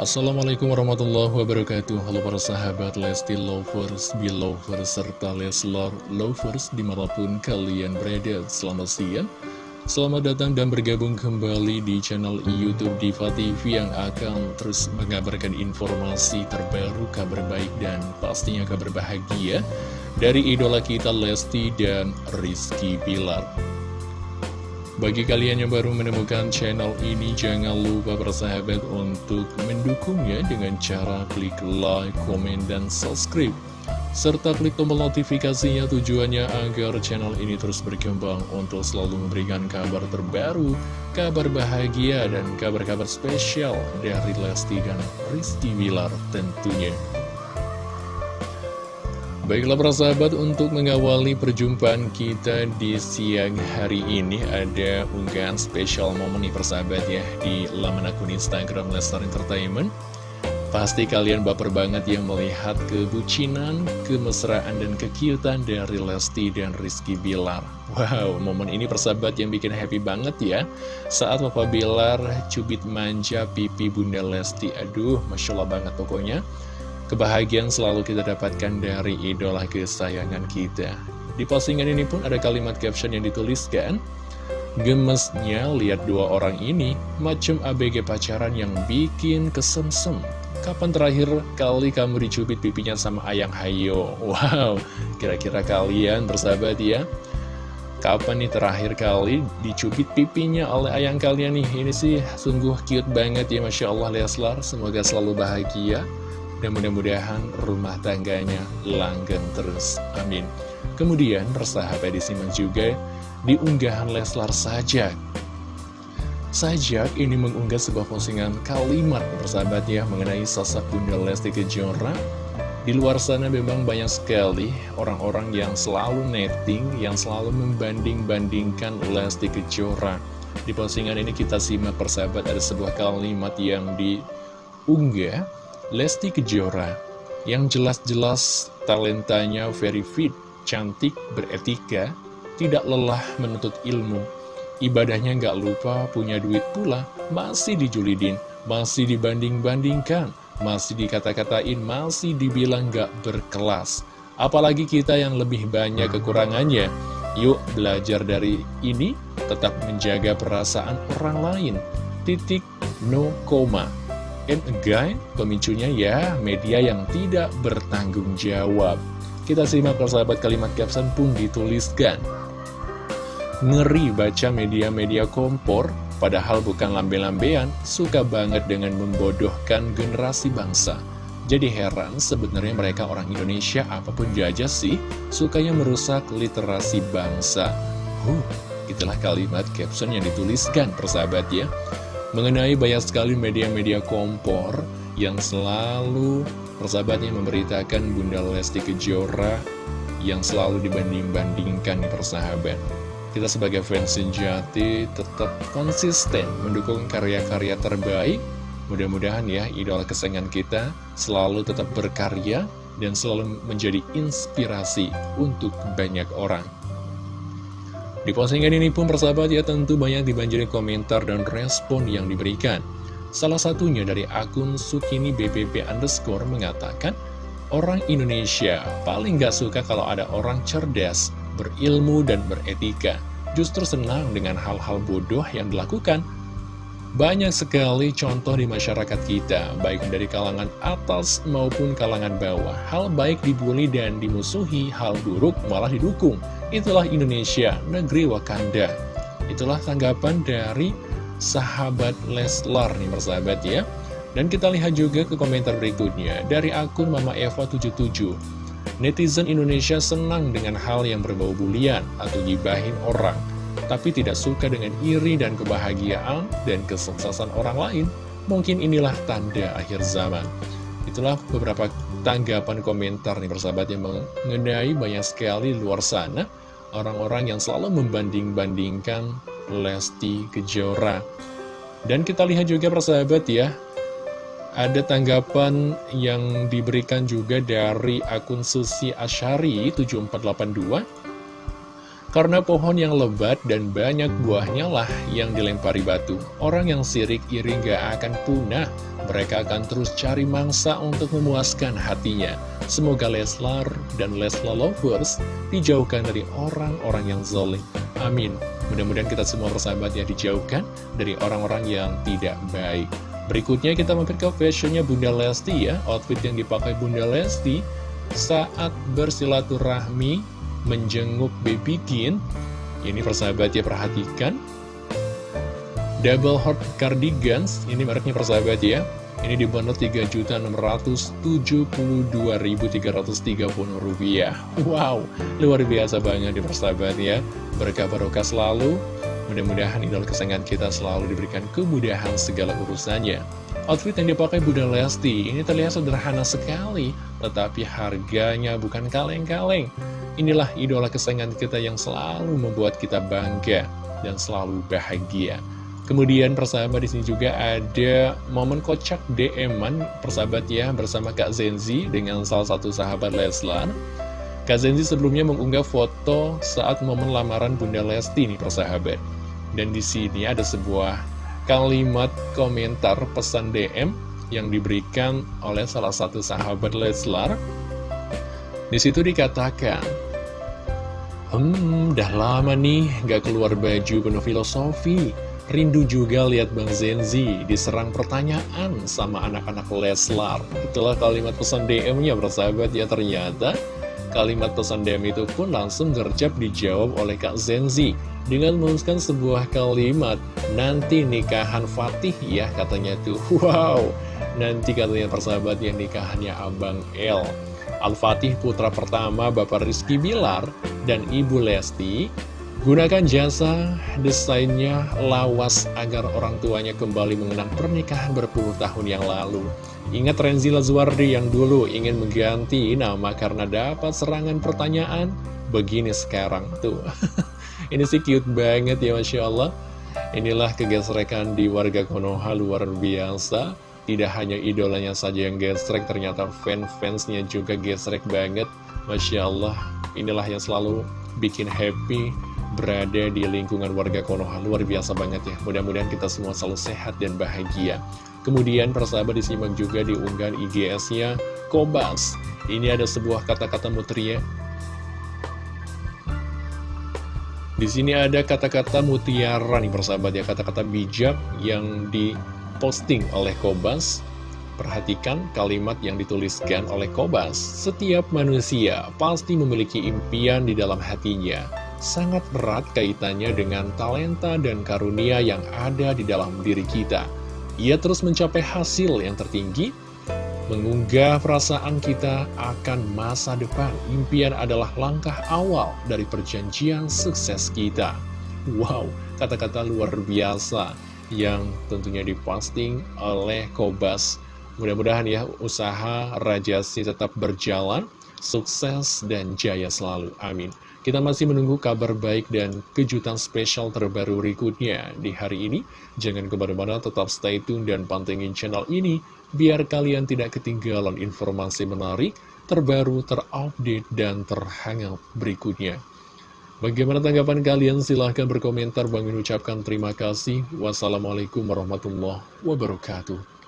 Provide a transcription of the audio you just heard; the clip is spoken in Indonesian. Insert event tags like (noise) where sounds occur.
Assalamualaikum warahmatullahi wabarakatuh. Halo para sahabat Lesti Lovers, Belovers, serta Leslar Lovers di mana pun kalian berada. Selamat siang Selamat datang dan bergabung kembali di channel Youtube Diva TV yang akan terus mengabarkan informasi terbaru, kabar baik dan pastinya kabar bahagia dari idola kita Lesti dan Rizky Pilar bagi kalian yang baru menemukan channel ini, jangan lupa bersahabat untuk mendukungnya dengan cara klik like, komen, dan subscribe. Serta klik tombol notifikasinya tujuannya agar channel ini terus berkembang untuk selalu memberikan kabar terbaru, kabar bahagia, dan kabar-kabar spesial dari Lesti dan Rizky Wilar tentunya. Baiklah para sahabat untuk mengawali perjumpaan kita di siang hari ini ada unggahan spesial momen nih persahabat ya di laman akun Instagram Lestar Entertainment. Pasti kalian baper banget yang melihat kebucinan, kemesraan, dan kekiutan dari Lesti dan Rizky Bilar. Wow, momen ini persahabat yang bikin happy banget ya. Saat Papa Bilar cubit manja pipi Bunda Lesti. Aduh, Masya Allah banget pokoknya Kebahagiaan selalu kita dapatkan dari idola kesayangan kita. Di postingan ini pun ada kalimat caption yang dituliskan, Gemesnya lihat dua orang ini, macam ABG pacaran yang bikin kesemsem. Kapan terakhir kali kamu dicubit pipinya sama Ayang Hayo? Wow, kira-kira kalian bersahabat ya? Kapan nih terakhir kali dicubit pipinya oleh ayang kalian nih? Ini sih sungguh cute banget ya Masya Allah Leslar. Semoga selalu bahagia dan mudah-mudahan rumah tangganya langgeng terus. Amin. Kemudian persahabat disimak juga di unggahan Leslar Sajak. Sajak ini mengunggah sebuah postingan kalimat persahabat ya mengenai sosok Bunda Lesti Kejora. Di luar sana memang banyak sekali orang-orang yang selalu netting, yang selalu membanding-bandingkan Lesti Kejora. Di postingan ini kita simak persahabat ada sebuah kalimat yang diunggah Lesti Kejora yang jelas-jelas talentanya very fit, cantik, beretika, tidak lelah menuntut ilmu. Ibadahnya nggak lupa, punya duit pula, masih dijulidin, masih dibanding-bandingkan, masih dikata-katain, masih dibilang nggak berkelas. Apalagi kita yang lebih banyak kekurangannya. Yuk belajar dari ini, tetap menjaga perasaan orang lain. Titik, no koma. And again, pemicunya ya media yang tidak bertanggung jawab. Kita simak persahabat kalimat caption pun dituliskan. Ngeri baca media-media kompor, padahal bukan lambe-lambean, suka banget dengan membodohkan generasi bangsa. Jadi heran sebenarnya mereka orang Indonesia apa pun jajah sih, sukanya merusak literasi bangsa. Huh, itulah kalimat caption yang dituliskan persahabat ya mengenai banyak sekali media-media kompor yang selalu persahabatnya memberitakan Bunda Lesti Kejora yang selalu dibanding-bandingkan persahabat. Kita sebagai fans sejati tetap konsisten mendukung karya-karya terbaik. Mudah-mudahan ya idola kesayangan kita selalu tetap berkarya dan selalu menjadi inspirasi untuk banyak orang. Di postingan ini pun persahabat ya tentu banyak dibanjiri komentar dan respon yang diberikan. Salah satunya dari akun Sukini BBB underscore mengatakan, Orang Indonesia paling gak suka kalau ada orang cerdas, berilmu dan beretika. Justru senang dengan hal-hal bodoh yang dilakukan. Banyak sekali contoh di masyarakat kita, baik dari kalangan atas maupun kalangan bawah. Hal baik dibully dan dimusuhi, hal buruk malah didukung. Itulah Indonesia, negeri Wakanda. Itulah tanggapan dari sahabat Leslar nih persahabat ya. Dan kita lihat juga ke komentar berikutnya dari akun Mama Eva 77. Netizen Indonesia senang dengan hal yang berbau bulian atau gibahin orang, tapi tidak suka dengan iri dan kebahagiaan dan kesuksesan orang lain. Mungkin inilah tanda akhir zaman. Itulah beberapa tanggapan komentar nih persahabat yang mengenai banyak sekali luar sana orang-orang yang selalu membanding-bandingkan Lesti Kejora. Dan kita lihat juga persahabat ya, ada tanggapan yang diberikan juga dari akun Susi Asyari 7482. Karena pohon yang lebat dan banyak buahnya lah yang dilempari batu. Orang yang sirik iri gak akan punah. Mereka akan terus cari mangsa untuk memuaskan hatinya. Semoga Leslar dan Leslar Lovers dijauhkan dari orang-orang yang zolim. Amin. Mudah-mudahan kita semua bersahabat ya dijauhkan dari orang-orang yang tidak baik. Berikutnya kita mampir ke fashionnya Bunda Lesti ya. Outfit yang dipakai Bunda Lesti saat bersilaturahmi menjenguk Baby Kin. Ini persahabat ya perhatikan. Double Heart Cardigans, ini mereknya persahabat ya. Ini dibanderol rupiah. Wow, luar biasa banget di persahabat ya. Berkah barokah selalu. Mudah-mudahan idola kesayangan kita selalu diberikan kemudahan segala urusannya. Outfit yang dipakai Bunda Lesti ini terlihat sederhana sekali, tetapi harganya bukan kaleng-kaleng. Inilah idola kesayangan kita yang selalu membuat kita bangga dan selalu bahagia. Kemudian persahabat di sini juga ada momen kocak DM-an persahabat ya bersama Kak Zenzi dengan salah satu sahabat Leslar. Kak Zenzi sebelumnya mengunggah foto saat momen lamaran Bunda Lesti nih persahabat. Dan di sini ada sebuah kalimat komentar pesan DM yang diberikan oleh salah satu sahabat Leslar. Di situ dikatakan, Hmm, dah lama nih gak keluar baju penuh filosofi. Rindu juga lihat Bang Zenzi diserang pertanyaan sama anak-anak Leslar. Itulah kalimat pesan DM-nya bersahabat ya ternyata. Kalimat pesan DM itu pun langsung gercep dijawab oleh Kak Zenzi dengan menuliskan sebuah kalimat nanti nikahan Fatih ya katanya tuh. (laughs) Wow, nanti katanya persahabat yang nikahannya Abang El. Al-Fatih putra pertama Bapak Rizky Bilar dan Ibu Lesti Gunakan jasa desainnya lawas agar orang tuanya kembali mengenang pernikahan berpuluh tahun yang lalu. Ingat Renzi Lazuardi yang dulu ingin mengganti nama karena dapat serangan pertanyaan? Begini sekarang tuh. (laughs) Ini sih cute banget ya Masya Allah. Inilah kegesrekan di warga Konoha luar biasa. Tidak hanya idolanya saja yang gesrek, ternyata fans-fansnya juga gesrek banget. Masya Allah, inilah yang selalu bikin happy berada di lingkungan warga Konoha. Luar biasa banget ya. Mudah-mudahan kita semua selalu sehat dan bahagia. Kemudian persahabat disimak juga di unggahan IGS-nya Kobas. Ini ada sebuah kata-kata mutria. Di sini ada kata-kata mutiara nih persahabat ya, kata-kata bijak yang di posting oleh Kobas Perhatikan kalimat yang dituliskan oleh Kobas Setiap manusia pasti memiliki impian di dalam hatinya Sangat berat kaitannya dengan talenta dan karunia yang ada di dalam diri kita Ia terus mencapai hasil yang tertinggi Mengunggah perasaan kita akan masa depan Impian adalah langkah awal dari perjanjian sukses kita Wow, kata-kata luar biasa yang tentunya diposting oleh Kobas. Mudah-mudahan ya usaha Rajasi tetap berjalan, sukses dan jaya selalu. Amin. Kita masih menunggu kabar baik dan kejutan spesial terbaru berikutnya di hari ini. Jangan ke mana-mana, tetap stay tune dan pantengin channel ini, biar kalian tidak ketinggalan informasi menarik, terbaru, terupdate, dan terhangat berikutnya. Bagaimana tanggapan kalian? Silahkan berkomentar. Bang ucapkan terima kasih. Wassalamualaikum warahmatullahi wabarakatuh.